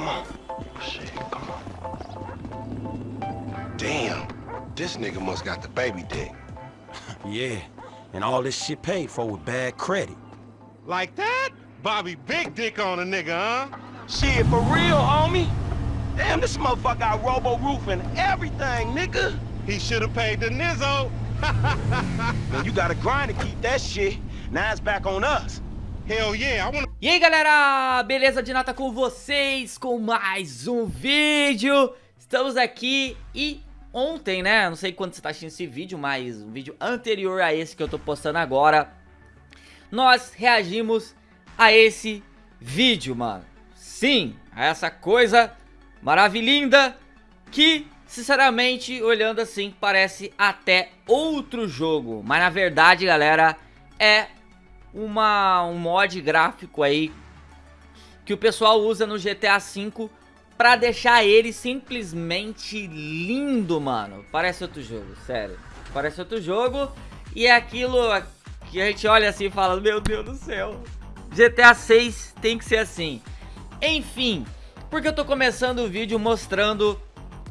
Come on. Shit, come on. Damn. This nigga must got the baby dick. Yeah, and all this shit paid for with bad credit. Like that? Bobby big dick on a nigga, huh? Shit, for real, homie? Damn, this motherfucker got robo-roof and everything, nigga. He should have paid the Nizzo. Man, you gotta grind to keep that shit. Now it's back on us. Hell yeah, I wanna... E aí galera, beleza de nata com vocês com mais um vídeo. Estamos aqui e ontem, né, não sei quando você está assistindo esse vídeo, mas um vídeo anterior a esse que eu tô postando agora Nós reagimos a esse vídeo, mano. Sim, a essa coisa maravilhinda que, sinceramente, olhando assim, parece até outro jogo. Mas na verdade, galera, é uma, um mod gráfico aí que o pessoal usa no GTA V pra deixar ele simplesmente lindo, mano. Parece outro jogo, sério. Parece outro jogo e é aquilo que a gente olha assim e fala, meu Deus do céu. GTA 6 tem que ser assim. Enfim, porque eu tô começando o vídeo mostrando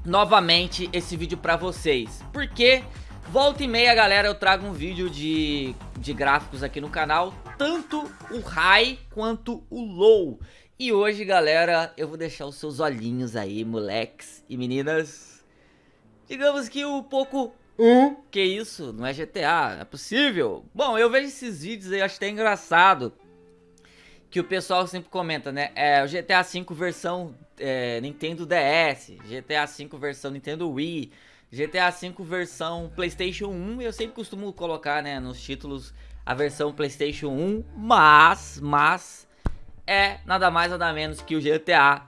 novamente esse vídeo pra vocês. Porque volta e meia, galera, eu trago um vídeo de de gráficos aqui no canal, tanto o high quanto o low. E hoje, galera, eu vou deixar os seus olhinhos aí, moleques e meninas. Digamos que um pouco... Hum? Que isso? Não é GTA? É possível? Bom, eu vejo esses vídeos aí, acho até engraçado. Que o pessoal sempre comenta, né? É o GTA V versão é, Nintendo DS, GTA V versão Nintendo Wii, GTA V versão Playstation 1, eu sempre costumo colocar, né, nos títulos a versão Playstation 1, mas, mas, é nada mais nada menos que o GTA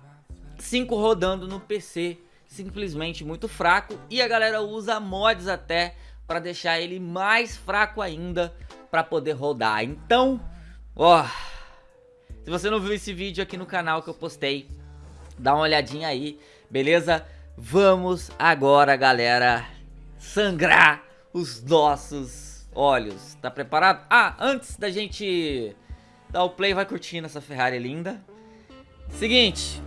5 rodando no PC, simplesmente muito fraco, e a galera usa mods até para deixar ele mais fraco ainda para poder rodar. Então, ó, se você não viu esse vídeo aqui no canal que eu postei, dá uma olhadinha aí, beleza? Vamos agora, galera, sangrar os nossos olhos. Tá preparado? Ah, antes da gente dar o play, vai curtindo essa Ferrari linda. Seguinte,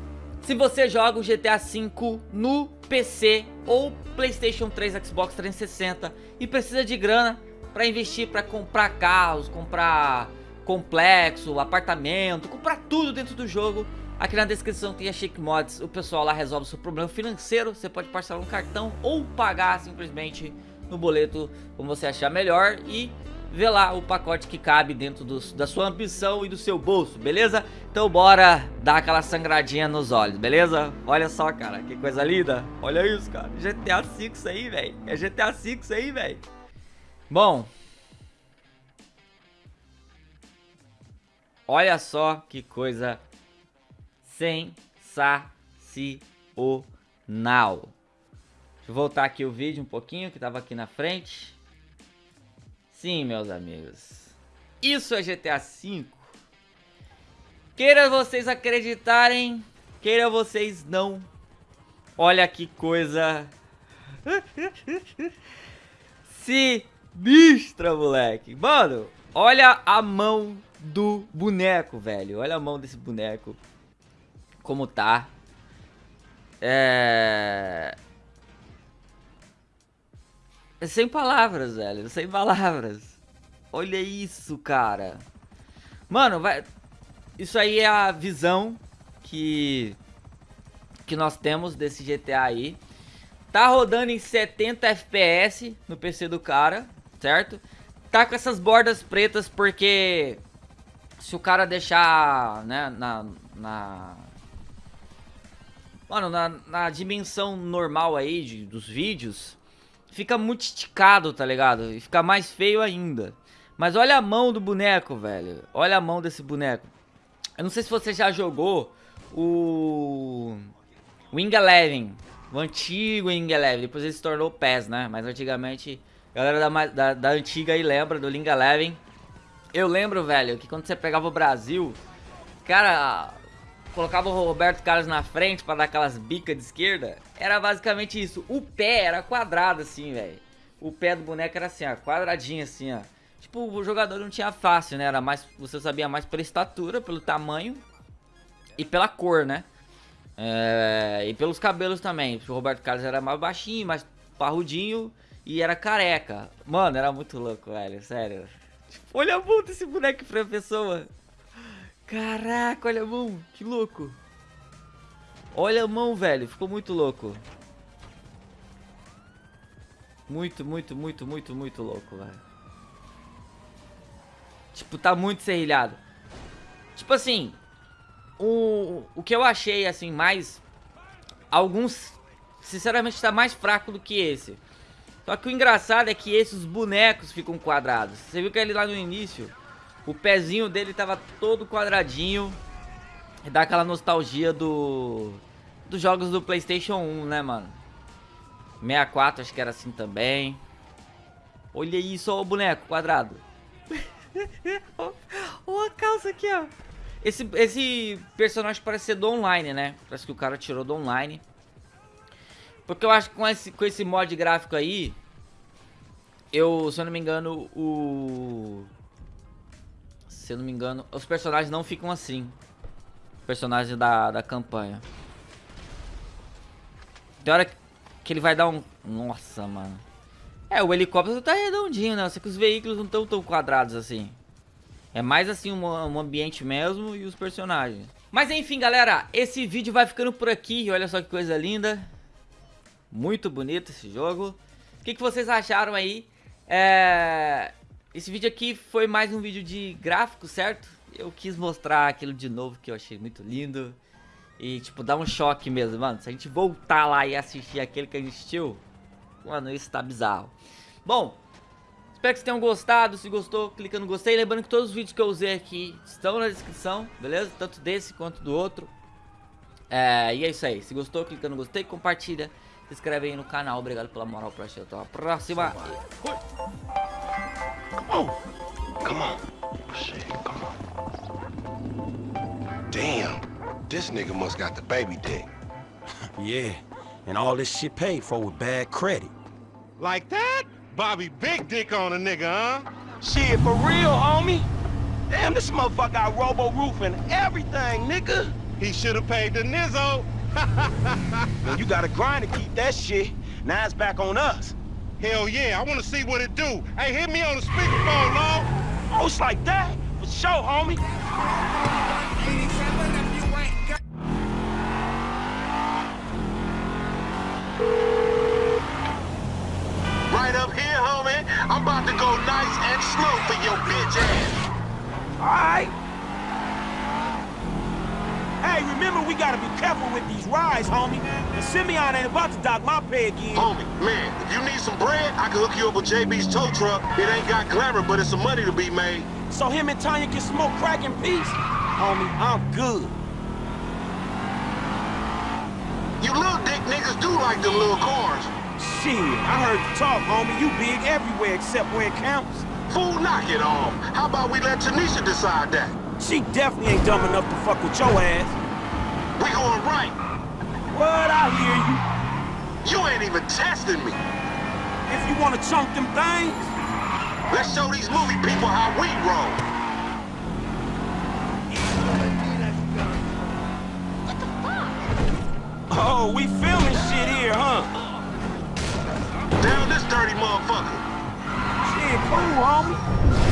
se você joga o GTA V no PC ou Playstation 3, Xbox 360 e precisa de grana para investir, para comprar carros, comprar complexo, apartamento, comprar tudo dentro do jogo Aqui na descrição tem a Shake Mods, o pessoal lá resolve o seu problema financeiro, você pode parcelar um cartão ou pagar simplesmente no boleto como você achar melhor e ver lá o pacote que cabe dentro do, da sua ambição e do seu bolso, beleza? Então bora dar aquela sangradinha nos olhos, beleza? Olha só, cara, que coisa linda. Olha isso, cara. GTA V isso aí, velho. É GTA V isso aí, velho. Bom. Olha só que coisa sensacional. Deixa eu voltar aqui o vídeo um pouquinho que tava aqui na frente. Sim, meus amigos. Isso é GTA V. Queira vocês acreditarem, queira vocês não. Olha que coisa sinistra, moleque. Mano, olha a mão do boneco, velho. Olha a mão desse boneco como tá. É... é... Sem palavras, velho. Sem palavras. Olha isso, cara. Mano, vai... Isso aí é a visão que... Que nós temos desse GTA aí. Tá rodando em 70 FPS no PC do cara, certo? Tá com essas bordas pretas porque... Se o cara deixar, né, na, na Mano, na, na dimensão normal aí de, dos vídeos, fica muito esticado, tá ligado? E fica mais feio ainda. Mas olha a mão do boneco, velho. Olha a mão desse boneco. Eu não sei se você já jogou o Wing Eleven. O antigo Wing Eleven. Depois ele se tornou PES, né? Mas antigamente, a galera da, da, da antiga aí lembra do Wing Eleven. Eu lembro, velho, que quando você pegava o Brasil, cara, colocava o Roberto Carlos na frente para dar aquelas bicas de esquerda, era basicamente isso. O pé era quadrado assim, velho. O pé do boneco era assim, ó, quadradinho assim, ó. Tipo, o jogador não tinha fácil, né? Era mais, você sabia mais pela estatura, pelo tamanho e pela cor, né? É, e pelos cabelos também. O Roberto Carlos era mais baixinho, mais parrudinho e era careca. Mano, era muito louco, velho. Sério. Tipo, olha mão desse boneco pra pessoa. Caraca, olha a mão. Que louco. Olha a mão, velho. Ficou muito louco. Muito, muito, muito, muito, muito louco, velho. Tipo, tá muito serrilhado. Tipo assim, o, o que eu achei, assim, mais... Alguns, sinceramente, tá mais fraco do que esse. Só que o engraçado é que esses bonecos ficam quadrados. Você viu que ele lá no início, o pezinho dele tava todo quadradinho. E dá aquela nostalgia do... Dos jogos do Playstation 1, né, mano? 64 acho que era assim também. Olha isso, ó o boneco quadrado. Olha a calça aqui, ó. Esse, esse personagem parece ser do online, né? Parece que o cara tirou do online. Porque eu acho que com esse, com esse mod gráfico aí, eu, se eu não me engano, o... Se eu não me engano, os personagens não ficam assim. Personagens da, da campanha. Tem hora que ele vai dar um... Nossa, mano. É, o helicóptero tá redondinho, né? Só que os veículos não estão tão quadrados assim. É mais assim um, um, ambiente mesmo e os personagens. Mas enfim, galera, esse vídeo vai ficando por aqui. Olha só que coisa linda. Muito bonito esse jogo. O que, que vocês acharam aí? É... Esse vídeo aqui foi mais um vídeo de gráfico, certo? Eu quis mostrar aquilo de novo que eu achei muito lindo. E, tipo, dá um choque mesmo, mano. Se a gente voltar lá e assistir aquele que a gente assistiu, mano, isso tá bizarro. Bom, espero que vocês tenham gostado. Se gostou, clica no gostei. Lembrando que todos os vídeos que eu usei aqui estão na descrição, beleza? Tanto desse quanto do outro. É, e é isso aí. Se gostou, clica no gostei, compartilha. Se inscreve aí no canal. Obrigado pela moral pra assistir. Até a próxima. Oh, come on. Come on. Shit, come on. Damn. This nigga must got the baby dick. Yeah, and all this shit paid for with bad credit. Like that? Bobby Big Dick on a nigga, huh? Shit, for real, homie. Damn, this motherfucker got robo roof and everything, nigga. He should have paid the Nizzo. Man, you gotta grind to keep that shit. Now it's back on us. Hell yeah, I want to see what it do. Hey, hit me on the speakerphone, Long. Oh, it's like that? For sure, homie. Right up here, homie. I'm about to go nice and slow for your bitch ass. Alright. Hey, remember we gotta be careful with these rides, homie. And Simeon ain't about to dock my pay again. Homie, man, if you need some bread, I can hook you up with JB's tow truck. It ain't got glamour, but it's some money to be made. So him and Tanya can smoke crack in peace? Homie, I'm good. You little dick niggas do like them little cars. Shit, I heard you talk, homie. You big everywhere except where it counts. Fool, knock it off. How about we let Tanisha decide that? She definitely ain't dumb enough to fuck with your ass. We going right. What? I hear you. You ain't even testing me. If you wanna chunk them things, Let's show these movie people how we roll. oh, we filming shit here, huh? Down this dirty motherfucker. Shit, cool, homie.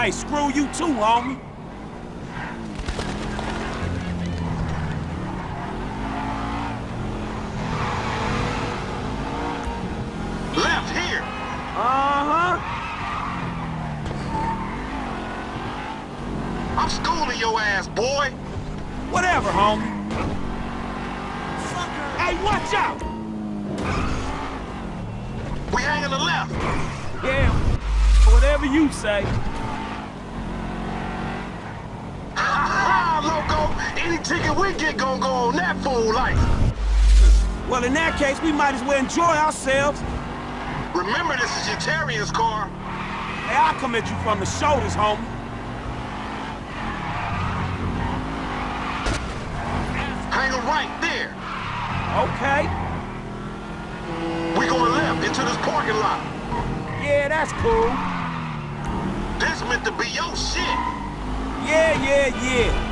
Hey, screw you too, homie. Left here. Uh-huh. I'm schooling your ass, boy. Whatever, homie. Hey, watch out! We hang on the left. Yeah, whatever you say. Loco. Any ticket we get gonna go on that fool life. Well, in that case, we might as well enjoy ourselves. Remember, this is your Terrier's car. Hey, I'll come at you from the shoulders, homie. Hang right there. Okay. We going left into this parking lot. Yeah, that's cool. This meant to be your shit. Yeah, yeah, yeah.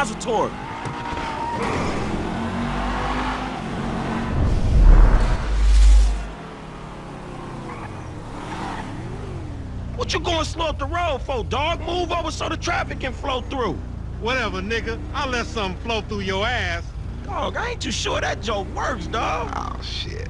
Union Depository. What you going slow up the road for, dog? Move over so the traffic can flow through. Whatever, nigga. I'll let something flow through your ass. Dog, I ain't too sure that joke works, dog. Oh, shit.